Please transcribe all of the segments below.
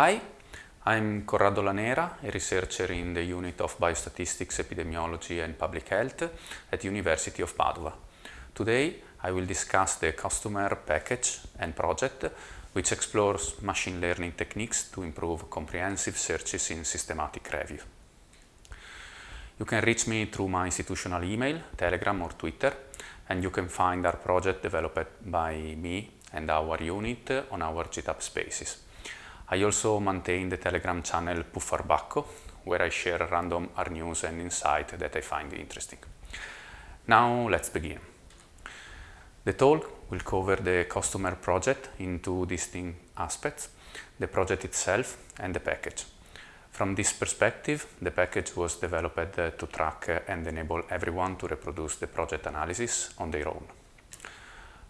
Hi, I'm Corrado Lanera, a researcher in the unit of Biostatistics, Epidemiology and Public Health at University of Padua. Today I will discuss the customer package and project which explores machine learning techniques to improve comprehensive searches in systematic review. You can reach me through my institutional email, Telegram or Twitter and you can find our project developed by me and our unit on our GitHub spaces. I also maintain the Telegram channel Puffarbacco, where I share random R news and insight that I find interesting. Now let's begin. The talk will cover the customer project in two distinct aspects, the project itself and the package. From this perspective, the package was developed uh, to track and enable everyone to reproduce the project analysis on their own.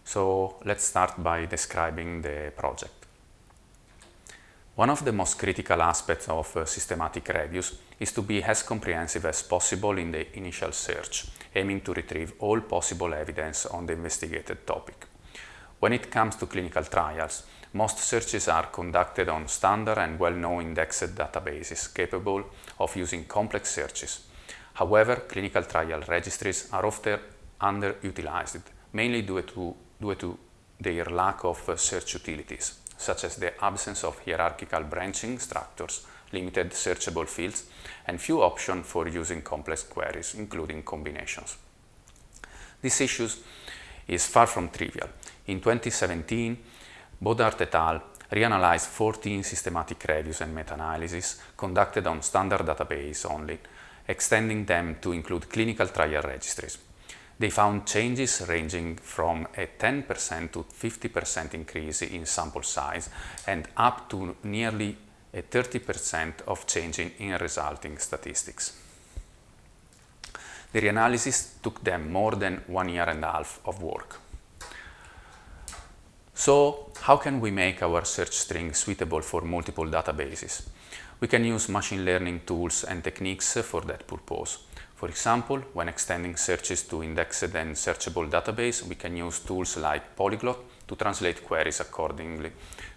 So let's start by describing the project. One of the most critical aspects of uh, systematic reviews is to be as comprehensive as possible in the initial search, aiming to retrieve all possible evidence on the investigated topic. When it comes to clinical trials, most searches are conducted on standard and well-known indexed databases capable of using complex searches. However, clinical trial registries are often underutilized, mainly due to, due to their lack of uh, search utilities such as the absence of hierarchical branching structures, limited searchable fields, and few options for using complex queries, including combinations. This issue is far from trivial. In 2017, Baudard et al. reanalyzed 14 systematic reviews and meta-analyses conducted on standard database only, extending them to include clinical trial registries. They found changes ranging from a 10% to 50% increase in sample size and up to nearly a 30% of changing in resulting statistics. The reanalysis took them more than one year and a half of work. So, how can we make our search string suitable for multiple databases? We can use machine learning tools and techniques for that purpose. For example, when extending searches to indexed and searchable database, we can use tools like Polyglot to translate queries accordingly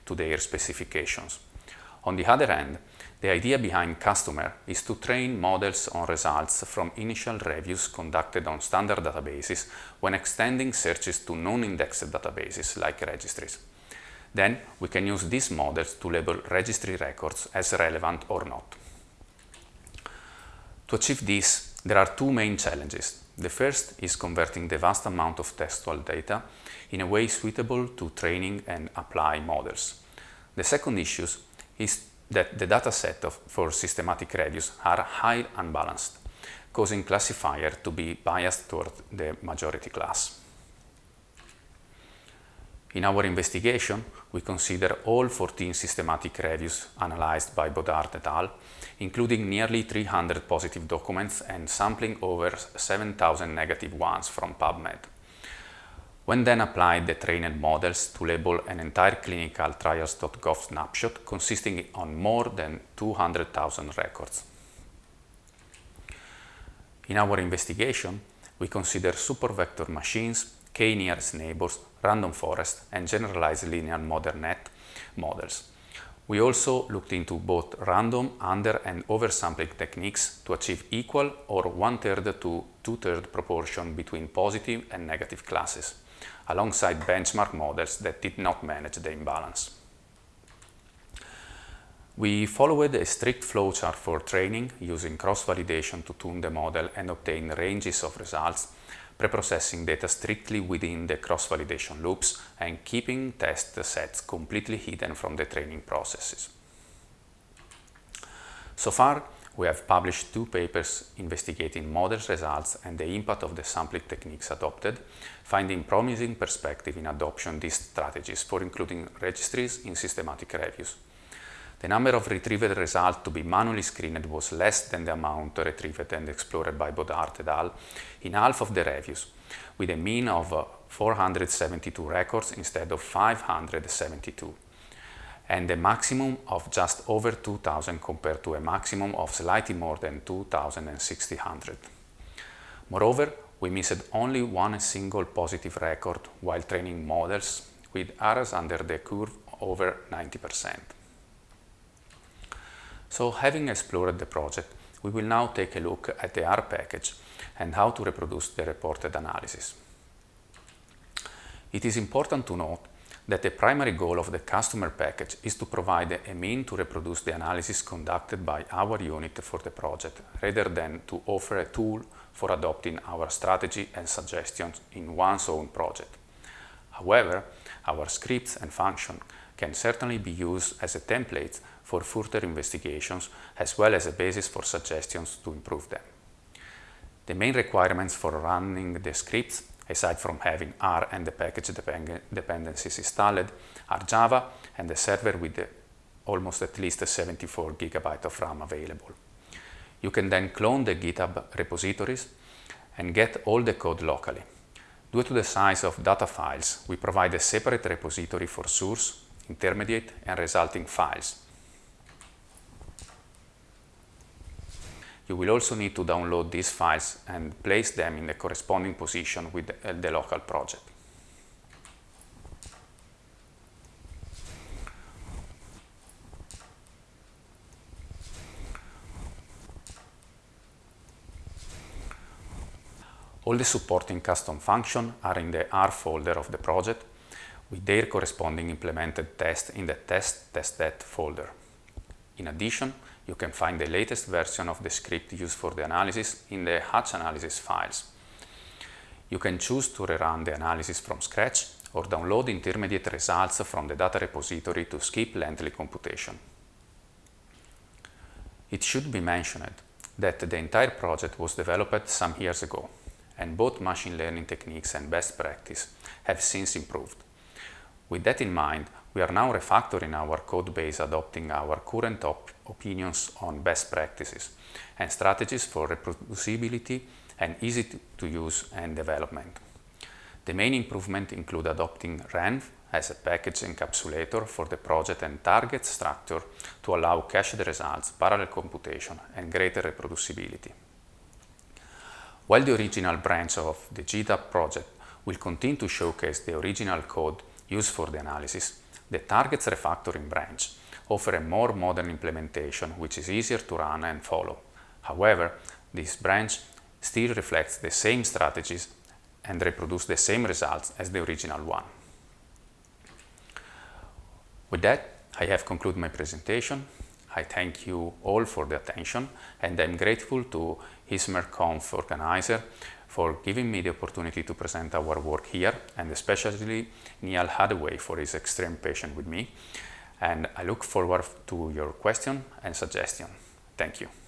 to their specifications. On the other hand, the idea behind Customer is to train models on results from initial reviews conducted on standard databases when extending searches to non-indexed databases like registries. Then we can use these models to label registry records as relevant or not. To achieve this, there are two main challenges. The first is converting the vast amount of textual data in a way suitable to training and apply models. The second issue is that the dataset for systematic reviews are highly unbalanced, causing classifier to be biased toward the majority class. In our investigation, we consider all 14 systematic reviews analyzed by Baudard et al., including nearly 300 positive documents and sampling over 7,000 negative ones from PubMed. When then applied the trained models to label an entire ClinicalTrials.gov snapshot consisting on more than 200,000 records. In our investigation, we consider support vector machines k-nearest neighbors, random forest, and generalized linear modern net models. We also looked into both random under and oversampling techniques to achieve equal or one-third to two-third proportion between positive and negative classes, alongside benchmark models that did not manage the imbalance. We followed a strict flowchart for training using cross-validation to tune the model and obtain ranges of results preprocessing data strictly within the cross-validation loops and keeping test sets completely hidden from the training processes. So far, we have published two papers investigating models results and the impact of the sampling techniques adopted, finding promising perspective in adoption these strategies for including registries in systematic reviews. The number of retrieved results to be manually screened was less than the amount retrieved and explored by Baudard et al. in half of the reviews, with a mean of uh, 472 records instead of 572, and a maximum of just over 2,000 compared to a maximum of slightly more than 2,600. Moreover, we missed only one single positive record while training models with area under the curve over 90%. So having explored the project, we will now take a look at the R package and how to reproduce the reported analysis. It is important to note that the primary goal of the customer package is to provide a mean to reproduce the analysis conducted by our unit for the project, rather than to offer a tool for adopting our strategy and suggestions in one's own project. However, our scripts and functions can certainly be used as a template for further investigations as well as a basis for suggestions to improve them. The main requirements for running the scripts, aside from having R and the package dependencies installed, are Java and a server with almost at least 74 GB of RAM available. You can then clone the GitHub repositories and get all the code locally. Due to the size of data files, we provide a separate repository for source, intermediate and resulting files. You will also need to download these files and place them in the corresponding position with the, the local project. All the supporting custom functions are in the R folder of the project with their corresponding implemented test in the test folder. In addition, you can find the latest version of the script used for the analysis in the hatch analysis files. You can choose to rerun the analysis from scratch or download intermediate results from the data repository to skip lengthy computation. It should be mentioned that the entire project was developed some years ago, and both machine learning techniques and best practice have since improved. With that in mind, we are now refactoring our code base adopting our current op opinions on best practices and strategies for reproducibility and easy to use and development. The main improvements include adopting RENV as a package encapsulator for the project and target structure to allow cached results, parallel computation, and greater reproducibility. While the original branch of the GitHub project will continue to showcase the original code used for the analysis, the targets refactoring branch offer a more modern implementation which is easier to run and follow. However, this branch still reflects the same strategies and reproduce the same results as the original one. With that, I have concluded my presentation. I thank you all for the attention and I'm grateful to ESMARConf organizer for giving me the opportunity to present our work here and especially Neil Haddaway for his extreme patience with me. And I look forward to your question and suggestion. Thank you.